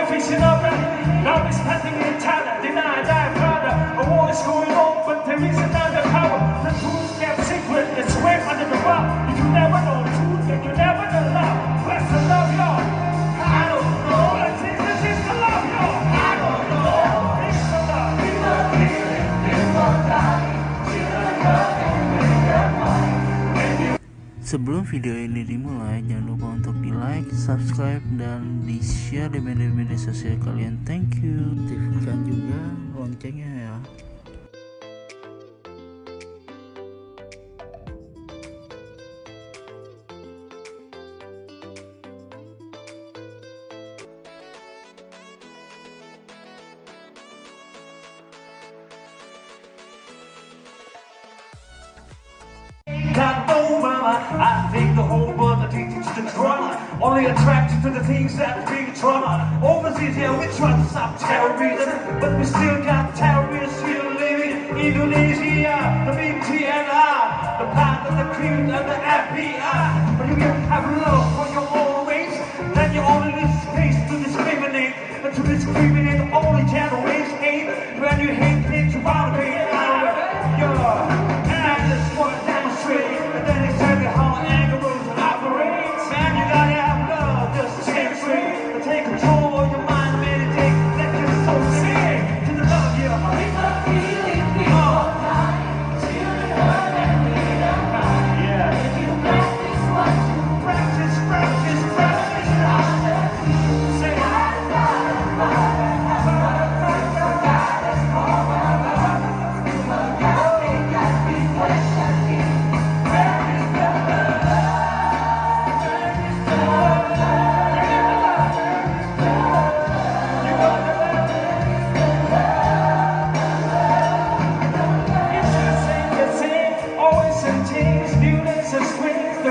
beneficing of it. Notwithstanding the talent, denied thy father. A war is going on. Sebelum video ini dimulai, jangan lupa untuk di like, subscribe, dan di share di media-media sosial kalian. Thank you. Aktifkan juga loncengnya ya. I think the whole world addicted to the drama. Only attracted to the things that bring trauma. Overseas, yeah, we try to stop terrorism, but we still got terrorists here living Indonesia. The BTNR, the path of the cream and the FBI. But you can have love for your own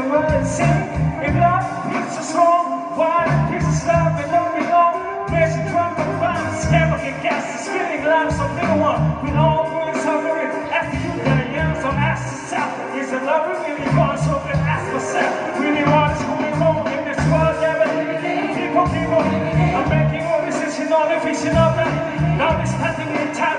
the run and. If love is so strong, why is it love and don't belong? There's a drum and violence, never get gas, the spinning lives of little one. We all going suffering after you young, so ask yourself, is the love really gone? So then ask myself, really what is going on in this world? Never people, people are making all decisions on the vision of them. Now there's nothing in Thailand,